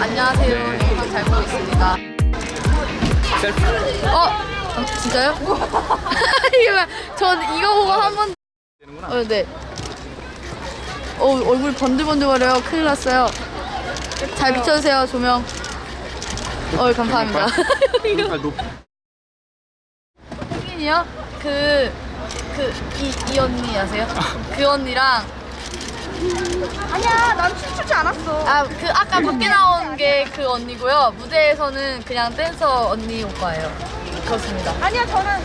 안녕하세요. 네. 영상 잘 보고 있습니다. 셀프. 어? 어, 진짜요? 이거 뭐야? 전 이거 보고 한 번. 되는구나. 어, 네. 어, 얼굴 번들번들거려요. 큰일 났어요. 잘 비춰주세요, 조명. 어, 감사합니다. 아, 높. 흑인이요? 그, 그, 이, 이 언니 아세요? 그 언니랑, 아니야, 난 춤추지 않았어. 아, 그, 아까 밖에 나온 게 그 언니고요. 무대에서는 그냥 댄서 언니 오빠예요. 그렇습니다. 아니야, 저는